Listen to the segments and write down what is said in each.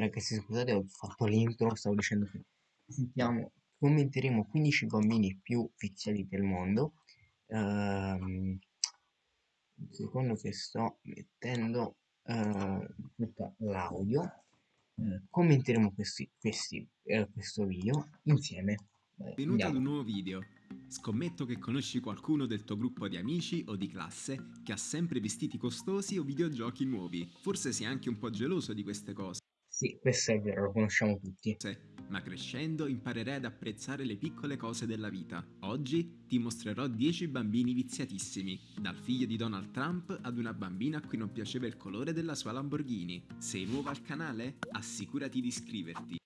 ragazzi, scusate, ho fatto l'intro, stavo dicendo che sentiamo, commenteremo 15 bambini più viziati del mondo. Ehm, secondo che sto mettendo eh, tutta l'audio. Eh, commenteremo questi, questi, eh, questo video insieme. Benvenuto ad un nuovo video. Scommetto che conosci qualcuno del tuo gruppo di amici o di classe che ha sempre vestiti costosi o videogiochi nuovi. Forse sei anche un po' geloso di queste cose. Sì, questo è vero, lo conosciamo tutti. Ma crescendo imparerai ad apprezzare le piccole cose della vita. Oggi ti mostrerò 10 bambini viziatissimi, dal figlio di Donald Trump ad una bambina a cui non piaceva il colore della sua Lamborghini. Sei nuovo al canale? Assicurati di iscriverti.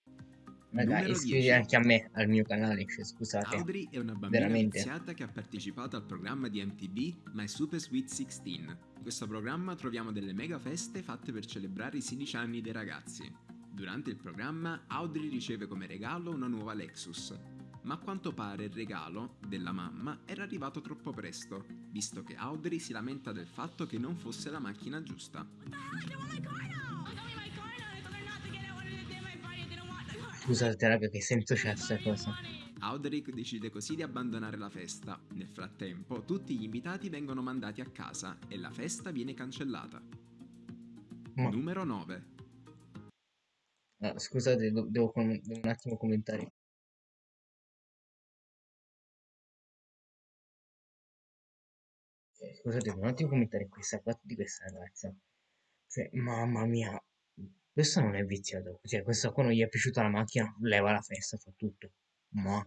Raga, iscriviti anche a me, al mio canale, cioè, scusate. Audrey è una bambina Veramente. viziata che ha partecipato al programma di MTV My Super Sweet 16. In questo programma troviamo delle mega feste fatte per celebrare i 16 anni dei ragazzi. Durante il programma Audrey riceve come regalo una nuova Lexus, ma a quanto pare il regalo della mamma era arrivato troppo presto, visto che Audrey si lamenta del fatto che non fosse la macchina giusta. Scusate raga che senso c'è questa cosa. Audric decide così di abbandonare la festa. Nel frattempo tutti gli invitati vengono mandati a casa e la festa viene cancellata. Ma... Numero 9. Ah, scusate, devo, un attimo commentare. Eh, scusate, devo un attimo commentare questa parte di questa ragazza. Cioè, mamma mia, questo non è viziato. Cioè, questo qua non gli è piaciuta la macchina, leva la festa, fa tutto. Ma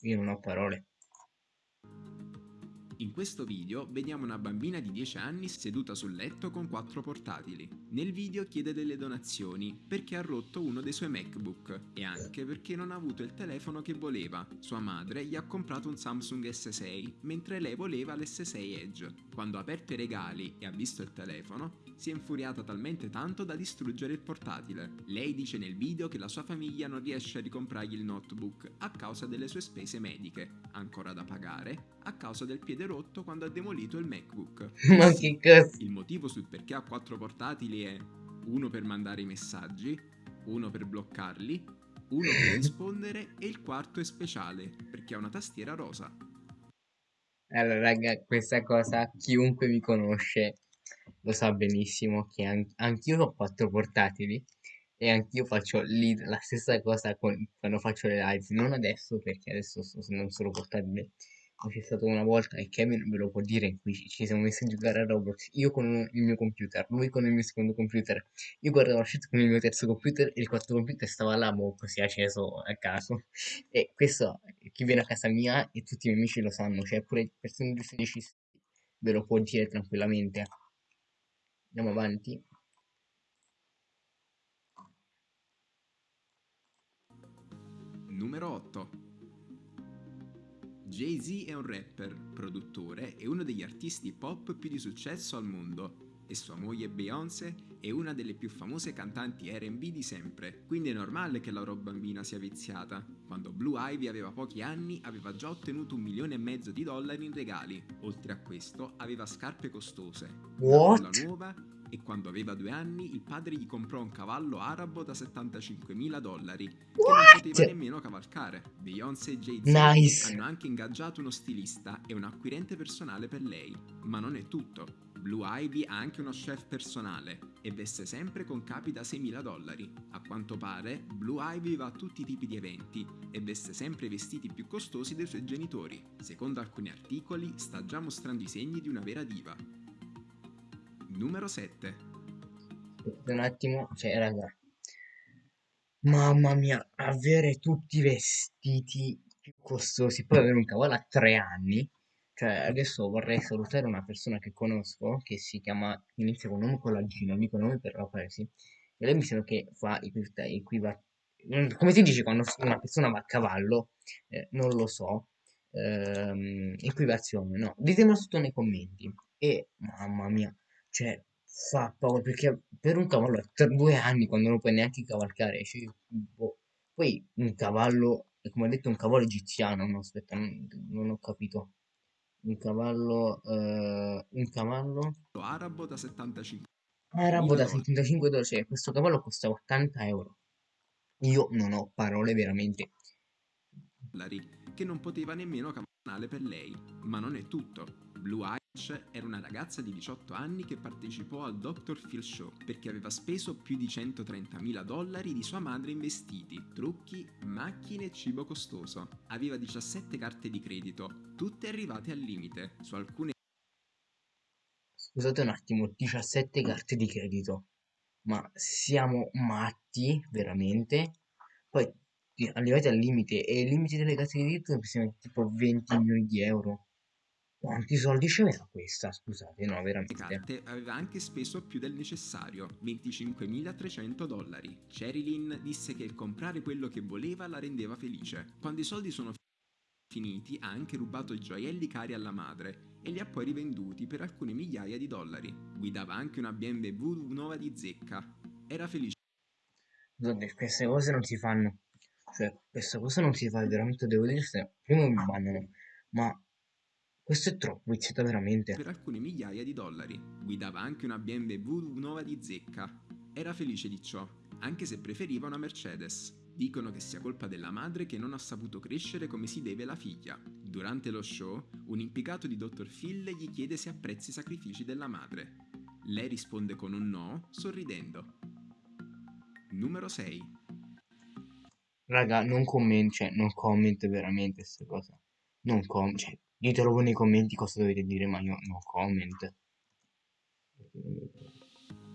io non ho parole. In questo video vediamo una bambina di 10 anni seduta sul letto con quattro portatili. Nel video chiede delle donazioni perché ha rotto uno dei suoi MacBook e anche perché non ha avuto il telefono che voleva. Sua madre gli ha comprato un Samsung S6 mentre lei voleva l'S6 Edge. Quando ha aperto i regali e ha visto il telefono, si è infuriata talmente tanto da distruggere il portatile. Lei dice nel video che la sua famiglia non riesce a ricomprargli il notebook a causa delle sue spese mediche, ancora da pagare, a causa del piede rotto quando ha demolito il MacBook. Ma che cazzo? Il motivo sul perché ha quattro portatili è uno per mandare i messaggi, uno per bloccarli, uno per rispondere e il quarto è speciale perché ha una tastiera rosa. Allora, raga, questa cosa chiunque mi conosce lo sa benissimo che an anch'io ho quattro portatili e anch'io faccio lì la stessa cosa con, quando faccio le live, non adesso perché adesso sto, non sono portatile c'è stato una volta e Kevin ve lo può dire in cui ci siamo messi a giocare a Roblox io con il mio computer lui con il mio secondo computer. Io guardavo la shit con il mio terzo computer e il quarto computer stava là boh, così acceso a caso. E questo chi viene a casa mia e tutti i miei amici lo sanno cioè pure persone di 16 ve lo può dire tranquillamente. Andiamo avanti. Numero 8 Jay-Z è un rapper, produttore e uno degli artisti pop più di successo al mondo e sua moglie Beyoncé è una delle più famose cantanti R&B di sempre, quindi è normale che la loro bambina sia viziata. Quando Blue Ivy aveva pochi anni aveva già ottenuto un milione e mezzo di dollari in regali, oltre a questo aveva scarpe costose, What? una nuova e quando aveva due anni il padre gli comprò un cavallo arabo da 75.000 dollari che What? non poteva nemmeno cavalcare. Beyoncé e Jay-Z nice. hanno anche ingaggiato uno stilista e un acquirente personale per lei. Ma non è tutto. Blue Ivy ha anche uno chef personale e veste sempre con capi da 6.000 dollari. A quanto pare, Blue Ivy va a tutti i tipi di eventi e veste sempre i vestiti più costosi dei suoi genitori. Secondo alcuni articoli, sta già mostrando i segni di una vera diva. Numero 7. Un attimo, cioè raga. Mamma mia, avere tutti i vestiti più costosi, poi avere un cavallo a tre anni. Cioè, adesso vorrei salutare una persona che conosco, che si chiama, inizia con nome con la G, non dico nome per la presi. E lei mi sembra che fa equiva, come si dice quando una persona va a cavallo? Eh, non lo so. Ehm, equivazione, no? Ditemelo sotto nei commenti. E, mamma mia, cioè, fa paura perché per un cavallo per due anni quando non puoi neanche cavalcare. Cioè, boh. Poi un cavallo, come ho detto, un cavallo egiziano. No, aspetta, non, non ho capito. Un cavallo, eh, un cavallo arabo da 75. Arabo da 75 dollari. Cioè, questo cavallo costa 80 euro. Io non ho parole veramente. che non poteva nemmeno camminare per lei. Ma non è tutto. Blue Eyes era una ragazza di 18 anni che partecipò al Dr. Phil Show perché aveva speso più di 130.000 dollari di sua madre in vestiti, trucchi, macchine e cibo costoso. Aveva 17 carte di credito, tutte arrivate al limite. Su alcune Scusate un attimo, 17 carte di credito. Ma siamo matti, veramente? Poi ti- arrivati al limite e il limite delle carte di credito siamo tipo 20 milioni di euro. Quanti soldi c'era questa? Scusate, no, veramente. carte aveva anche speso più del necessario, 25.300 dollari. Sherilyn disse che il comprare quello che voleva la rendeva felice. Quando i soldi sono finiti ha anche rubato i gioielli cari alla madre e li ha poi rivenduti per alcune migliaia di dollari. Guidava anche una BMW nuova di zecca. Era felice Scusate, queste cose non si fanno. Cioè, questa cosa non si fa, veramente devo dire, se- prima mi bannano, ma questo è troppo, viziato veramente. per alcune migliaia di dollari. Guidava anche una BMW nuova di zecca. Era felice di ciò, anche se preferiva una Mercedes. Dicono che sia colpa della madre che non ha saputo crescere come si deve la figlia. Durante lo show, un impiegato di Dr. Phil gli chiede se apprezzi i sacrifici della madre. Lei risponde con un no, sorridendo. Numero 6. Raga, non commento, cioè, non comment veramente queste cose. Non comment, cioè, ditelo voi nei commenti cosa dovete dire, ma io no comment.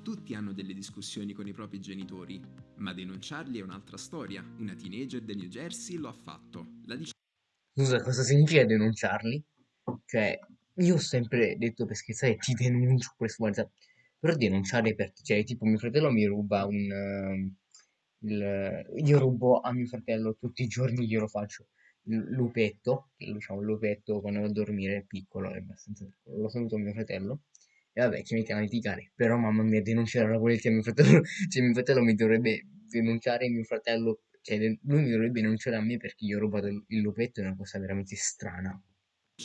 Tutti hanno delle discussioni con i propri genitori, ma denunciarli è un'altra storia. Una teenager del New Jersey lo ha fatto. La Scusa, cosa significa denunciarli? Cioè, io ho sempre detto per scherzare, ti denuncio questo, guarda, però denunciare perché, cioè, tipo, mio fratello mi ruba un... ehm, il, io rubo a mio fratello tutti i giorni, glielo faccio, lupetto, diciamo, il lupetto quando va a dormire piccolo, è abbastanza lo saluto mio fratello, e vabbè, ci mettiamo a litigare, però mamma mia, denunciare la volete a mio fratello, cioè mio fratello mi dovrebbe denunciare mio fratello, cioè lui mi dovrebbe denunciare a me perché gli ho rubato il lupetto, è una cosa veramente strana.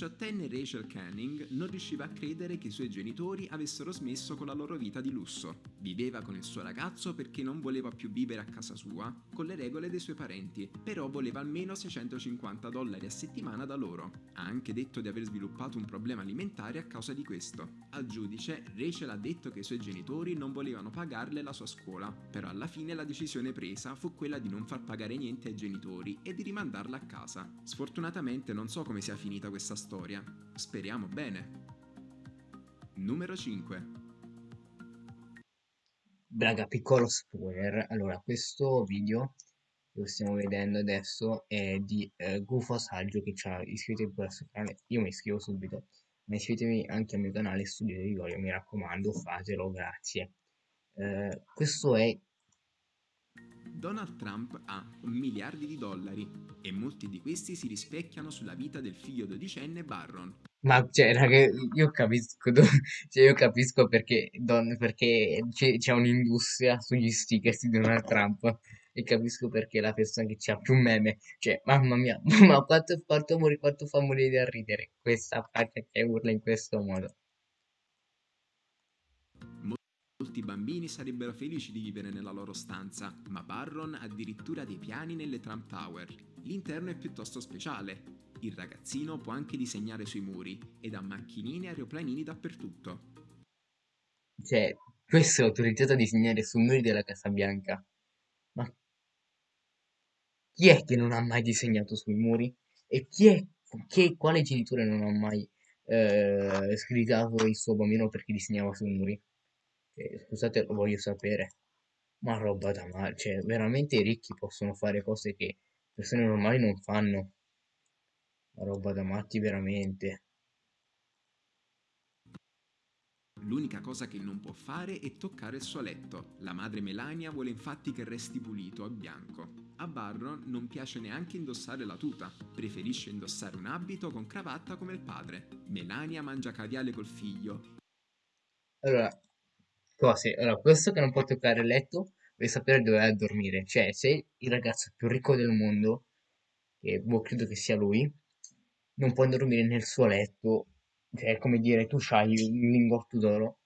Diciottenne Rachel Canning non riusciva a credere che i suoi genitori avessero smesso con la loro vita di lusso. Viveva con il suo ragazzo perché non voleva più vivere a casa sua con le regole dei suoi parenti, però voleva almeno 650 dollari a settimana da loro. Ha anche detto di aver sviluppato un problema alimentare a causa di questo. Al giudice, Rachel ha detto che i suoi genitori non volevano pagarle la sua scuola, però alla fine la decisione presa fu quella di non far pagare niente ai genitori e di rimandarla a casa. Sfortunatamente non so come sia finita questa storia. Speriamo bene. Numero 5. Braga, piccolo spoiler, allora, questo video che stiamo vedendo adesso è di eh, Gufo Saggio che ci ha iscritto in questo canale, io mi iscrivo subito, ma iscrivetevi anche al mio canale Studio di Vigorio, mi raccomando, fatelo, grazie. Eh, questo è Donald Trump ha miliardi di dollari e molti di questi si rispecchiano sulla vita del figlio dodicenne Barron. Ma cioè, raga, io capisco, cioè, io capisco perché, don- perché c'è c'è un'industria sugli stickers di Donald Trump e capisco perché la persona che c'ha più meme. Cioè, mamma mia, ma quanto, quanto, quanto fa morire da ridere questa faccia che urla in questo modo. Molti bambini sarebbero felici di vivere nella loro stanza, ma Barron ha addirittura dei piani nelle Trump Tower. L'interno è piuttosto speciale. Il ragazzino può anche disegnare sui muri ed ha macchinine e aeroplanini dappertutto. Cioè, questo è autorizzato a disegnare sui muri della Casa Bianca. Ma chi è che non ha mai disegnato sui muri? E chi è, che, quale genitore non ha mai eh, sgridato il suo bambino perché disegnava sui muri? Cioè, scusate, lo voglio sapere. Ma roba da male, cioè, veramente i ricchi possono fare cose che persone normali non fanno. Ma roba da matti, veramente. L'unica cosa che non può fare è toccare il suo letto. La madre Melania vuole infatti che resti pulito a bianco. A Barron non piace neanche indossare la tuta, preferisce indossare un abito con cravatta come il padre. Melania mangia caviale col figlio Allora, cose. Allora, questo che non può toccare il letto, deve sapere dove va a dormire. Cioè, se il ragazzo più ricco del mondo, che boh, credo che sia lui, non può dormire nel suo letto, cioè, è come dire, tu c'hai un lingotto d'oro,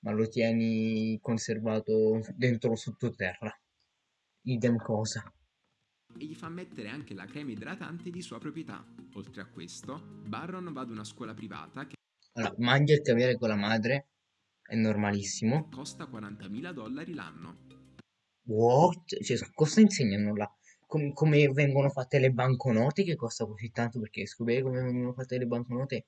ma lo tieni conservato dentro sottoterra. Idem cosa. e gli fa mettere anche la crema idratante di sua proprietà. Oltre a questo, Barron va ad una scuola privata che Allora, mangia il caviale con la madre, è normalissimo. costa 40.000 dollari l'anno. What? Cioè, cosa insegnano là? Com- come vengono fatte le banconote che costa così tanto? Perché scoprire come vengono fatte le banconote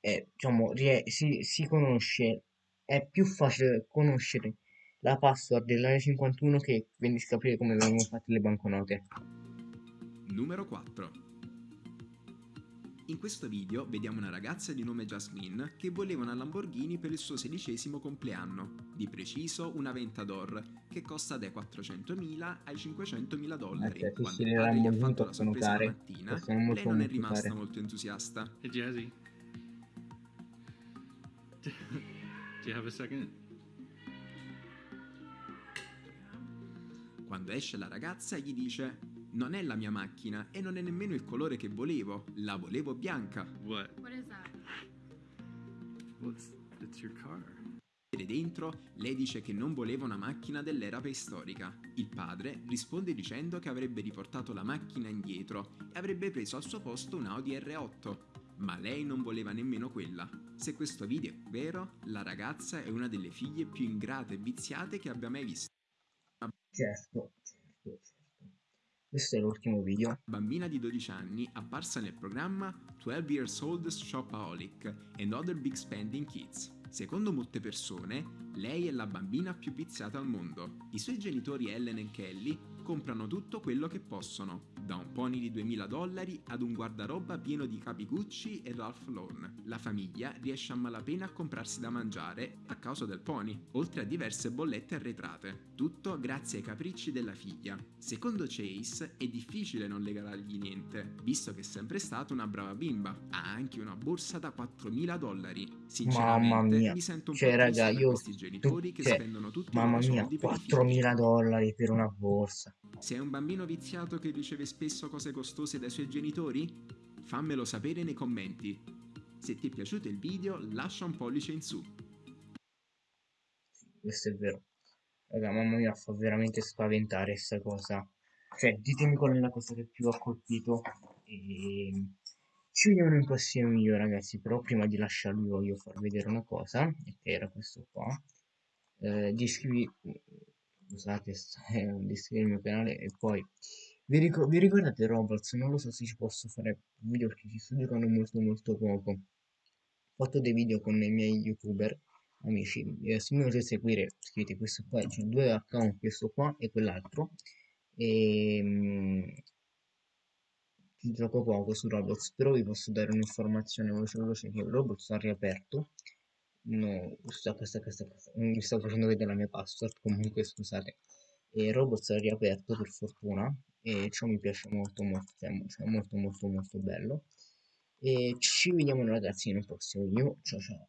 è, diciamo, si, si conosce, è più facile conoscere la password dell'area 51 che quindi scoprire come vengono fatte le banconote. Numero 4. In questo video vediamo una ragazza di nome Jasmine che voleva una Lamborghini per il suo sedicesimo compleanno, di preciso una Ventador, che costa dai 400.000 ai 500.000 dollari. Eh, Quando il padre gli ha fatto la sorpresa la mattina, lei non è rimasta care. molto entusiasta. Hey, Jazzy. Do you have a second? Quando esce la ragazza gli dice non è la mia macchina e non è nemmeno il colore che volevo, la volevo bianca. What? What is that? What's? It's your car. E dentro lei dice che non voleva una macchina dell'era preistorica. Il padre risponde dicendo che avrebbe riportato la macchina indietro e avrebbe preso al suo posto un Audi R8. Ma lei non voleva nemmeno quella. Se questo video è vero, la ragazza è una delle figlie più ingrate e viziate che abbia mai visto. Certo, certo, certo. Questo è l'ultimo video. bambina di 12 anni apparsa nel programma 12 Years Old Shopaholic and Other Big Spending Kids. Secondo molte persone, lei è la bambina più viziata al mondo. I suoi genitori Ellen e Kelly comprano tutto quello che possono, da un pony di 2000 dollari ad un guardaroba pieno di capi Gucci e Ralph Lauren. La famiglia riesce a malapena a comprarsi da mangiare a causa del pony, oltre a diverse bollette arretrate. Tutto grazie ai capricci della figlia. Secondo Chase è difficile non regalargli niente, visto che è sempre stata una brava bimba. Ha anche una borsa da 4.000 dollari. Sinceramente Mamma mia. mi sento un Cioè, po' raga, io- questi genitori tu- che cioè, spendono tutti i Mamma loro mia, soldi per i figli. 4.000 dollari per una borsa. Sei un bambino viziato che riceve spesso cose costose dai suoi genitori? Fammelo sapere nei commenti. Se ti è piaciuto il video lascia un pollice in su. Questo è vero. Raga, mamma mia, fa veramente spaventare sta cosa. Cioè, ditemi qual è la cosa che più ha colpito. E... Ci vediamo in prossimo video, ragazzi. Però prima di lasciarvi voglio far vedere una cosa. Che era questo qua. Eh, di iscrivi... Scusate, sta- di iscrivervi al mio canale. E poi... Vi, ricor- vi ricordate Roblox? Non lo so se ci posso fare video perché ci sto giocando molto molto poco. Ho fatto dei video con i miei youtuber amici, eh, se mi volete seguire scrivete questo qua, c'è due account, questo qua e quell'altro e mm, ci gioco poco su Roblox, però vi posso dare un'informazione veloce veloce che Roblox ha riaperto no, questa, questa, questa, questa, non vi sto facendo vedere la mia password, comunque scusate. E Roblox ha riaperto per fortuna e ciò mi piace molto molto, cioè, cioè molto molto molto bello. E ci vediamo ragazzi un prossimo video, ciao ciao